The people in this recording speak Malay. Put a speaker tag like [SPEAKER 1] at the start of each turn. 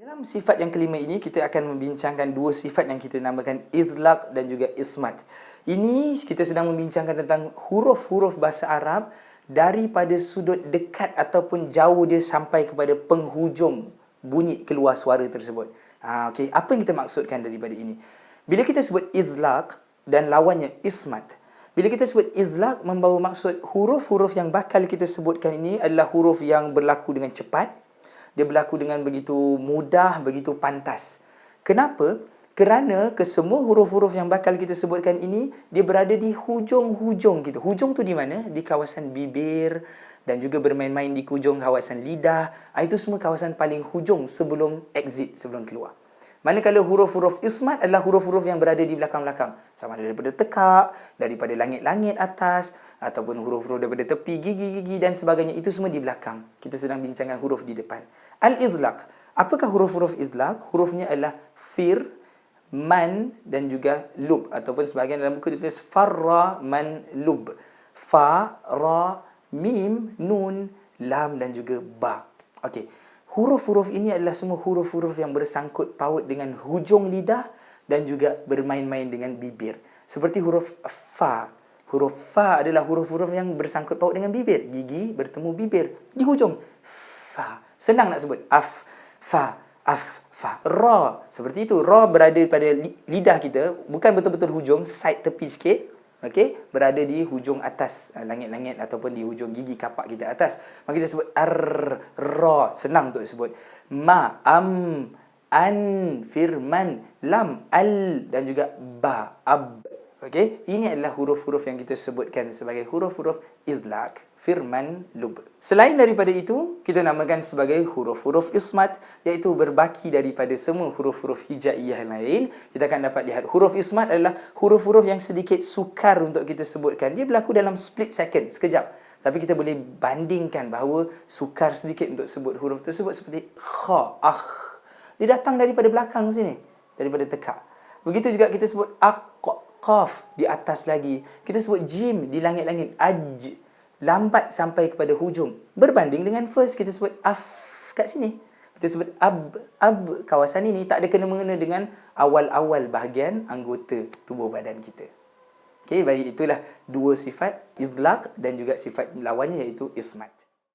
[SPEAKER 1] Dalam sifat yang kelima ini, kita akan membincangkan dua sifat yang kita namakan izlaq dan juga ismat. Ini kita sedang membincangkan tentang huruf-huruf bahasa Arab daripada sudut dekat ataupun jauh dia sampai kepada penghujung bunyi keluar suara tersebut. Ha, okay. Apa yang kita maksudkan daripada ini? Bila kita sebut izlaq dan lawannya ismat, bila kita sebut izlaq membawa maksud huruf-huruf yang bakal kita sebutkan ini adalah huruf yang berlaku dengan cepat, dia berlaku dengan begitu mudah, begitu pantas. Kenapa? Kerana kesemua huruf-huruf yang bakal kita sebutkan ini, dia berada di hujung-hujung kita. Hujung tu di mana? Di kawasan bibir dan juga bermain-main di hujung kawasan lidah. Ah, itu semua kawasan paling hujung sebelum exit, sebelum keluar. Manakala huruf-huruf ismat adalah huruf-huruf yang berada di belakang-belakang. Sama ada daripada tekak, daripada langit-langit atas, ataupun huruf-huruf daripada tepi, gigi-gigi dan sebagainya. Itu semua di belakang. Kita sedang bincangkan huruf di depan. Al-izlaq. Apakah huruf-huruf izlaq? Hurufnya adalah fir, man dan juga lub. Ataupun sebahagian dalam buku ditulis farra, man, lub. Fa, ra, mim, nun, lam dan juga ba. Okey. Huruf-huruf ini adalah semua huruf-huruf yang bersangkut paut dengan hujung lidah dan juga bermain-main dengan bibir. Seperti huruf fa. Huruf fa adalah huruf-huruf yang bersangkut paut dengan bibir. Gigi bertemu bibir di hujung. Fa. Senang nak sebut. Af, fa, af, fa. Ra. Seperti itu. Ra berada pada lidah kita. Bukan betul-betul hujung. Side tepi sikit. Okey, berada di hujung atas uh, langit-langit ataupun di hujung gigi kapak kita atas. Maka kita sebut ar ra, senang untuk sebut. Ma am an firman lam al dan juga ba ab. Okey, ini adalah huruf-huruf yang kita sebutkan sebagai huruf-huruf idlaq firman lub. Selain daripada itu, kita namakan sebagai huruf-huruf ismat iaitu berbaki daripada semua huruf-huruf hijaiyah lain. Kita akan dapat lihat huruf ismat adalah huruf-huruf yang sedikit sukar untuk kita sebutkan. Dia berlaku dalam split second, sekejap. Tapi kita boleh bandingkan bahawa sukar sedikit untuk sebut huruf tersebut seperti kha, ah. Dia datang daripada belakang sini, daripada tekak. Begitu juga kita sebut aq, qaf di atas lagi. Kita sebut jim di langit-langit, aj lambat sampai kepada hujung. Berbanding dengan first kita sebut af kat sini. Kita sebut ab ab kawasan ini tak ada kena-mengena dengan awal-awal bahagian anggota tubuh badan kita. Okey, baik itulah dua sifat izlaq dan juga sifat lawannya iaitu ismat.